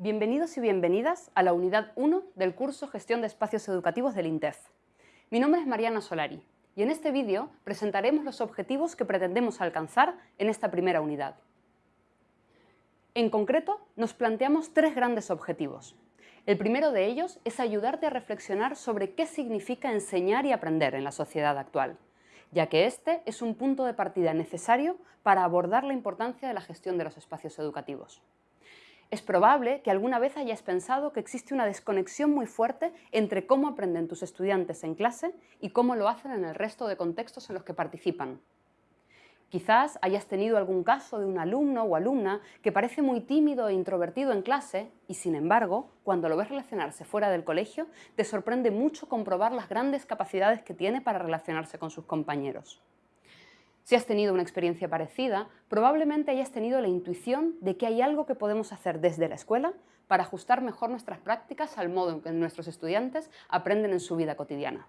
Bienvenidos y bienvenidas a la unidad 1 del curso Gestión de Espacios Educativos del INTEF. Mi nombre es Mariana Solari y en este vídeo presentaremos los objetivos que pretendemos alcanzar en esta primera unidad. En concreto, nos planteamos tres grandes objetivos. El primero de ellos es ayudarte a reflexionar sobre qué significa enseñar y aprender en la sociedad actual, ya que este es un punto de partida necesario para abordar la importancia de la gestión de los espacios educativos. Es probable que alguna vez hayas pensado que existe una desconexión muy fuerte entre cómo aprenden tus estudiantes en clase y cómo lo hacen en el resto de contextos en los que participan. Quizás hayas tenido algún caso de un alumno o alumna que parece muy tímido e introvertido en clase y, sin embargo, cuando lo ves relacionarse fuera del colegio, te sorprende mucho comprobar las grandes capacidades que tiene para relacionarse con sus compañeros. Si has tenido una experiencia parecida, probablemente hayas tenido la intuición de que hay algo que podemos hacer desde la escuela para ajustar mejor nuestras prácticas al modo en que nuestros estudiantes aprenden en su vida cotidiana.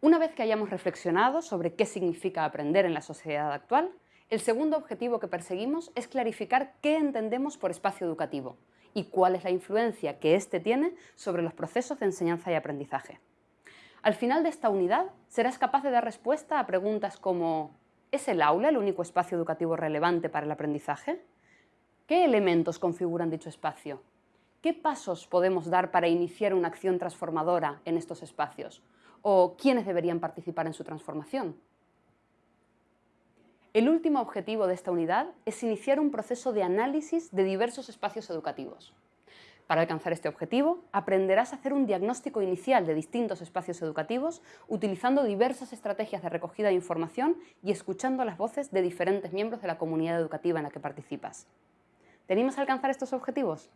Una vez que hayamos reflexionado sobre qué significa aprender en la sociedad actual, el segundo objetivo que perseguimos es clarificar qué entendemos por espacio educativo y cuál es la influencia que éste tiene sobre los procesos de enseñanza y aprendizaje. Al final de esta unidad serás capaz de dar respuesta a preguntas como ¿Es el aula el único espacio educativo relevante para el aprendizaje? ¿Qué elementos configuran dicho espacio? ¿Qué pasos podemos dar para iniciar una acción transformadora en estos espacios? ¿O quiénes deberían participar en su transformación? El último objetivo de esta unidad es iniciar un proceso de análisis de diversos espacios educativos. Para alcanzar este objetivo, aprenderás a hacer un diagnóstico inicial de distintos espacios educativos utilizando diversas estrategias de recogida de información y escuchando las voces de diferentes miembros de la comunidad educativa en la que participas. ¿Tenemos a alcanzar estos objetivos?